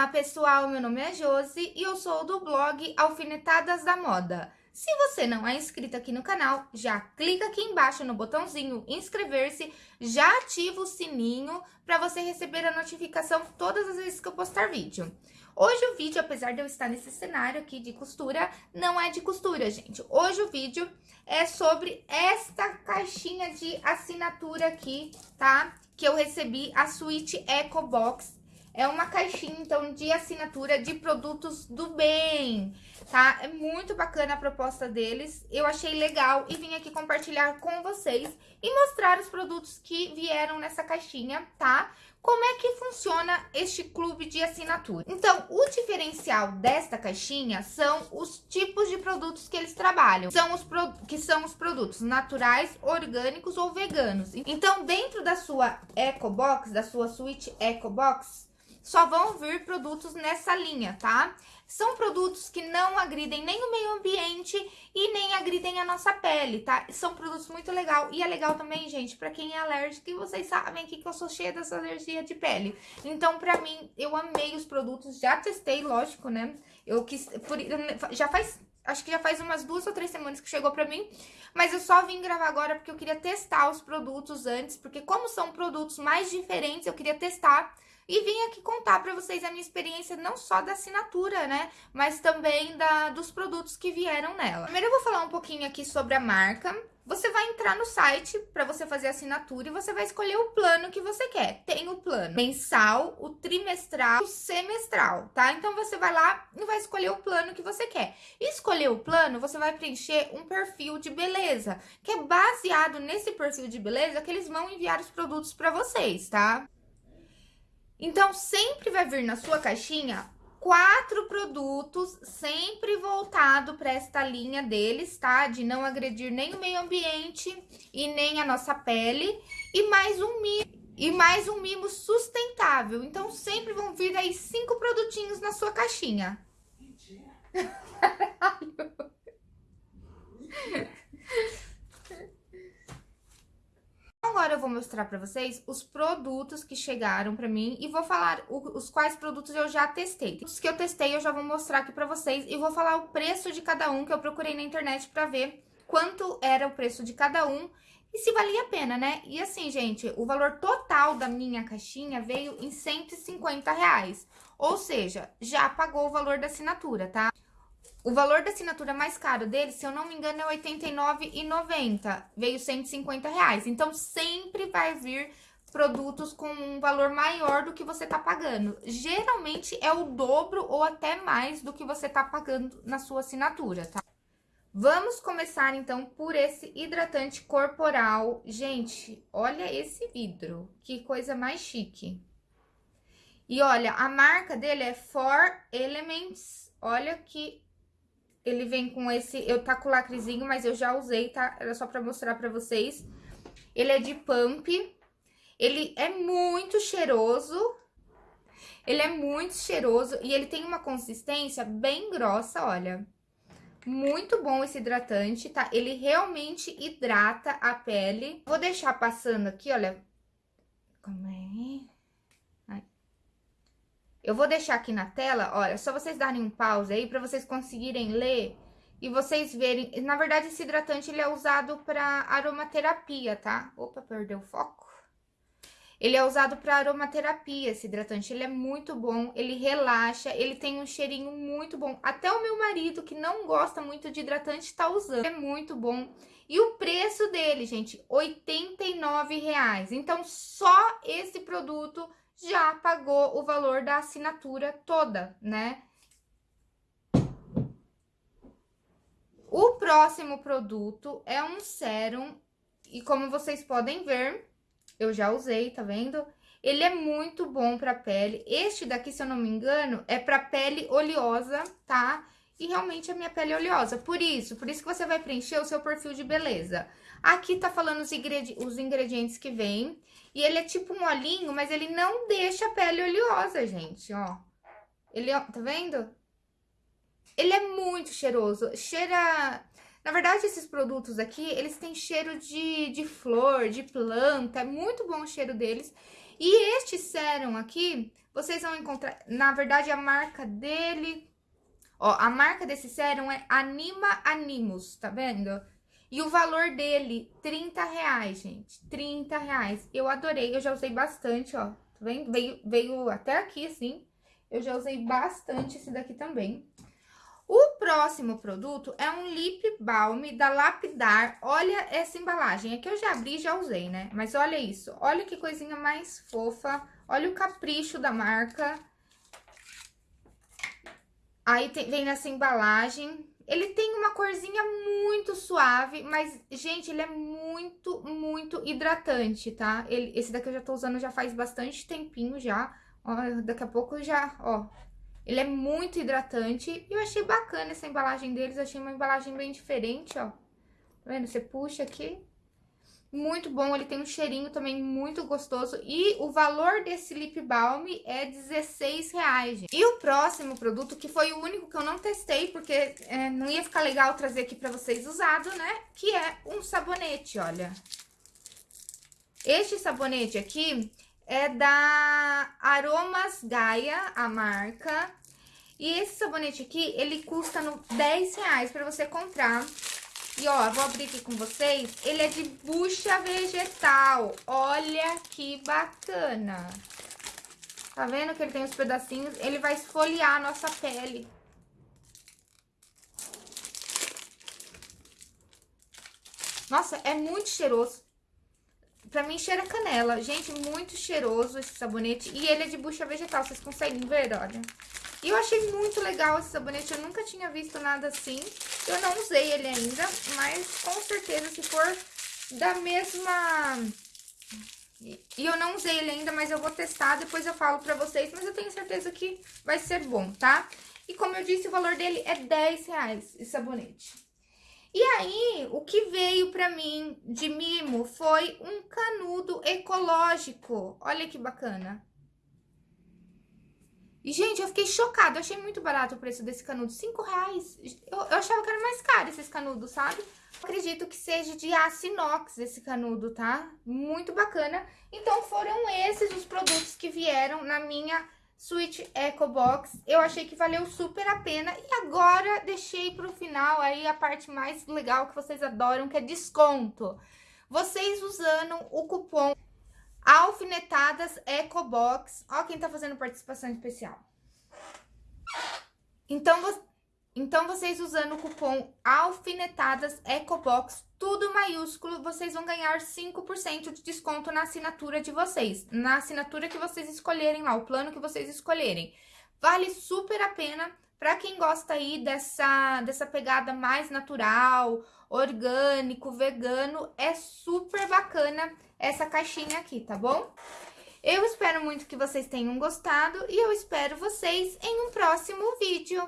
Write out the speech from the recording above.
Olá pessoal, meu nome é Josi e eu sou do blog Alfinetadas da Moda. Se você não é inscrito aqui no canal, já clica aqui embaixo no botãozinho inscrever-se, já ativa o sininho para você receber a notificação todas as vezes que eu postar vídeo. Hoje o vídeo, apesar de eu estar nesse cenário aqui de costura, não é de costura, gente. Hoje o vídeo é sobre esta caixinha de assinatura aqui, tá? Que eu recebi, a Suite Eco Box é uma caixinha, então, de assinatura de produtos do bem, tá? É muito bacana a proposta deles, eu achei legal e vim aqui compartilhar com vocês e mostrar os produtos que vieram nessa caixinha, tá? Como é que funciona este clube de assinatura? Então, o diferencial desta caixinha são os tipos de produtos que eles trabalham. São os que são os produtos naturais, orgânicos ou veganos. Então, dentro da sua Eco Box, da sua suíte Eco Box, só vão vir produtos nessa linha, tá? São produtos que não agridem nem o meio ambiente e nem agridem a nossa pele, tá? São produtos muito legal. E é legal também, gente, pra quem é alérgico, e vocês sabem que eu sou cheia dessa alergia de pele. Então, pra mim, eu amei os produtos, já testei, lógico, né? Eu quis, por, já faz acho que já faz umas duas ou três semanas que chegou pra mim, mas eu só vim gravar agora porque eu queria testar os produtos antes, porque como são produtos mais diferentes, eu queria testar e vim aqui contar para vocês a minha experiência não só da assinatura, né, mas também da, dos produtos que vieram nela. Primeiro eu vou falar um pouquinho aqui sobre a marca. Você vai entrar no site para você fazer a assinatura e você vai escolher o plano que você quer. Tem o plano mensal, o trimestral, o semestral, tá? Então você vai lá e vai escolher o plano que você quer. E escolher o plano, você vai preencher um perfil de beleza, que é baseado nesse perfil de beleza que eles vão enviar os produtos para vocês, tá? Então, sempre vai vir na sua caixinha quatro produtos, sempre voltado para esta linha deles, tá? De não agredir nem o meio ambiente e nem a nossa pele. E mais um mimo, e mais um mimo sustentável. Então, sempre vão vir aí cinco produtinhos na sua caixinha. Mentira. Agora eu vou mostrar pra vocês os produtos que chegaram pra mim e vou falar o, os quais produtos eu já testei. Os que eu testei eu já vou mostrar aqui pra vocês e vou falar o preço de cada um que eu procurei na internet pra ver quanto era o preço de cada um e se valia a pena, né? E assim, gente, o valor total da minha caixinha veio em 150 reais. Ou seja, já pagou o valor da assinatura, tá? O valor da assinatura mais caro dele, se eu não me engano, é R$ 89,90. Veio 150 reais. Então, sempre vai vir produtos com um valor maior do que você tá pagando. Geralmente, é o dobro ou até mais do que você tá pagando na sua assinatura, tá? Vamos começar, então, por esse hidratante corporal. Gente, olha esse vidro. Que coisa mais chique. E olha, a marca dele é For Elements. Olha que ele vem com esse... Eu tá com lacrezinho, mas eu já usei, tá? Era só pra mostrar pra vocês. Ele é de pump. Ele é muito cheiroso. Ele é muito cheiroso e ele tem uma consistência bem grossa, olha. Muito bom esse hidratante, tá? Ele realmente hidrata a pele. Vou deixar passando aqui, olha. Como é? Eu vou deixar aqui na tela, olha, só vocês darem um pause aí para vocês conseguirem ler e vocês verem. Na verdade, esse hidratante ele é usado para aromaterapia, tá? Opa, perdeu o foco. Ele é usado para aromaterapia, esse hidratante. Ele é muito bom, ele relaxa, ele tem um cheirinho muito bom. Até o meu marido, que não gosta muito de hidratante, tá usando. É muito bom. E o preço dele, gente, R$ reais. Então, só esse produto já pagou o valor da assinatura toda, né? O próximo produto é um sérum e como vocês podem ver, eu já usei, tá vendo? Ele é muito bom pra pele. Este daqui, se eu não me engano, é pra pele oleosa, tá? E realmente a minha pele é oleosa. Por isso, por isso que você vai preencher o seu perfil de beleza. Aqui tá falando os, ingredi os ingredientes que vem. E ele é tipo olhinho, mas ele não deixa a pele oleosa, gente, ó. Ele, ó, tá vendo? Ele é muito cheiroso, cheira... Na verdade, esses produtos aqui, eles têm cheiro de, de flor, de planta, é muito bom o cheiro deles. E este sérum aqui, vocês vão encontrar, na verdade, a marca dele... Ó, a marca desse sérum é Anima Animus, tá vendo? E o valor dele, 30 reais, gente. 30 reais. Eu adorei, eu já usei bastante, ó. Tá vendo? Veio, veio até aqui, assim. Eu já usei bastante esse daqui também. O próximo produto é um lip balm da Lapidar. Olha essa embalagem. Aqui eu já abri e já usei, né? Mas olha isso. Olha que coisinha mais fofa. Olha o capricho da marca. Aí tem, vem nessa embalagem. Ele tem uma corzinha muito suave, mas, gente, ele é muito, muito hidratante, tá? Ele, esse daqui eu já tô usando já faz bastante tempinho já. Ó, daqui a pouco já, ó. Ele é muito hidratante. E eu achei bacana essa embalagem deles. Achei uma embalagem bem diferente, ó. Tá vendo? Você puxa aqui. Muito bom, ele tem um cheirinho também muito gostoso. E o valor desse lip balm é 16 reais, gente. E o próximo produto, que foi o único que eu não testei, porque é, não ia ficar legal trazer aqui pra vocês usado, né? Que é um sabonete, olha. Este sabonete aqui, é da Aromas Gaia, a marca. E esse sabonete aqui, ele custa no 10 reais pra você comprar. E ó, vou abrir aqui com vocês. Ele é de bucha vegetal. Olha que bacana. Tá vendo que ele tem os pedacinhos? Ele vai esfoliar a nossa pele. Nossa, é muito cheiroso. Pra mim, cheira canela. Gente, muito cheiroso esse sabonete. E ele é de bucha vegetal, vocês conseguem ver, olha. E eu achei muito legal esse sabonete, eu nunca tinha visto nada assim. Eu não usei ele ainda, mas com certeza se for da mesma... E eu não usei ele ainda, mas eu vou testar, depois eu falo pra vocês. Mas eu tenho certeza que vai ser bom, tá? E como eu disse, o valor dele é 10 reais, esse sabonete. E aí, o que veio pra mim de mimo foi um canudo ecológico. Olha que bacana. E, gente, eu fiquei chocada. Eu achei muito barato o preço desse canudo. Cinco reais. Eu, eu achava que era mais caro esses canudos, sabe? Acredito que seja de aço inox esse canudo, tá? Muito bacana. Então, foram esses os produtos que vieram na minha Switch Eco Box. Eu achei que valeu super a pena. E agora deixei pro final aí a parte mais legal que vocês adoram, que é desconto. Vocês usando o cupom Alfinetadas Eco Box. Ó quem tá fazendo participação especial. Então, então, vocês usando o cupom Alfinetadas Ecobox, tudo maiúsculo, vocês vão ganhar 5% de desconto na assinatura de vocês. Na assinatura que vocês escolherem lá, o plano que vocês escolherem. Vale super a pena para quem gosta aí dessa, dessa pegada mais natural, orgânico, vegano. É super bacana essa caixinha aqui, tá bom? Eu espero muito que vocês tenham gostado e eu espero vocês em um próximo vídeo.